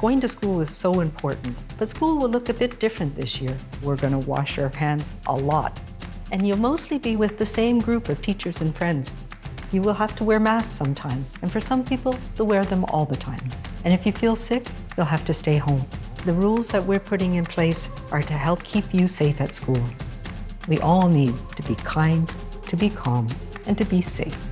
Going to school is so important, but school will look a bit different this year. We're going to wash our hands a lot, and you'll mostly be with the same group of teachers and friends. You will have to wear masks sometimes, and for some people, they'll wear them all the time. And if you feel sick, you'll have to stay home. The rules that we're putting in place are to help keep you safe at school. We all need to be kind, to be calm, and to be safe.